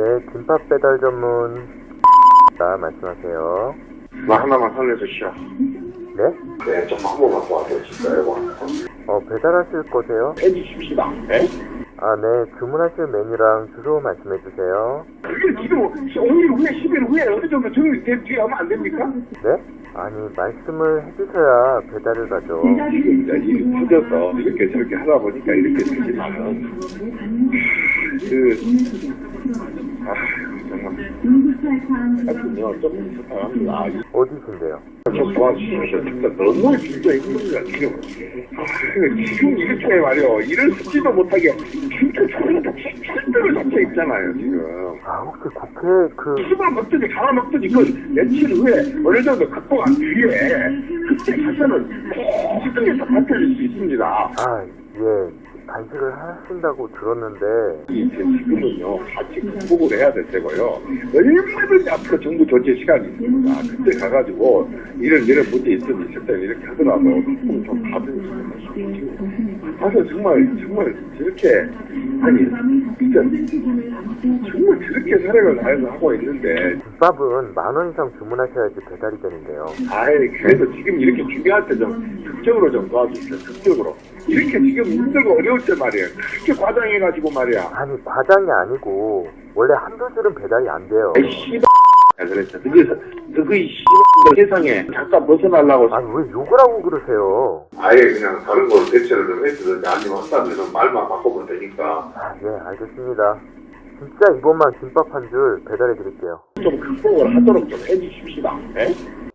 네, 김밥 배달 전문 자, 말씀하세요. 나 하나만 살려주시오. 네? 네, 좀한 번만 도와주실까요? 어, 배달하실 거세요? 해주십시다. 네? 아, 네, 주문하실 메뉴랑 주소 말씀해 주세요. 그게 지금 5일 후에, 10일 후에 어느 정도 정리 된 뒤에 하면 안 됩니까? 네? 아니, 말씀을 해주셔야 배달을 가죠. 지금 이제 일이 터져서 이렇게 저렇게 하다 보니까 이렇게 되지만은, 그, 아, 하여튼요, 좀 부탁합니다. 어디신데요? 좀 도와주십시오. 진짜 너무 진짜 힘듭니다, 지금. 아, 지금 이렇게 말이요. 일을 쓰지도 못하게 진짜 저희가 힘들을 잡혀 있잖아요, 지금. 아, 혹시 국회 그, 수박 먹든지 가라 먹든지 그 며칠 후에 어느 정도 극복한 뒤에 그때 가서는 모든 게다 밝혀질 수 있습니다. 아, 예, 간식을 하신다고 들었는데, 이제 지금은요 같이 극복을 해야 될 때고요. 얼마든지 앞으로 정부 조치 시간이 있습니다. 그때 가가지고 이런 이런 문제 있으면 있을 때는 이렇게 하더라도 좀 받은 가서 정말 정말 저렇게 아니 진짜 정말 저렇게 사력을 다해서 하고 있는데 김밥은 만 원 이상 주문하셔야지 배달이 되는데요. 아이, 그래도 지금 이렇게 준비할 때 좀 극적으로 좀 도와주세요. 극적으로. 이렇게 지금 힘들고 어려울 때 말이야. 그렇게 과장해가지고 말이야. 아니, 과장이 아니고, 원래 한두 줄은 배달이 안 돼요. 아이, 그랬어. 그래서, 너그 씨발 세상에 잠깐 벗어나려고. 아니, 왜 욕을 하고 그러세요? 아예 그냥 다른 걸 대체를 좀 해주든지 아니면 한다면 말만 바꿔보면 되니까. 아, 예, 알겠습니다. 진짜 이번만 김밥 한 줄 배달해 드릴게요. 좀 극복을 하도록 좀 해주십시다. 예?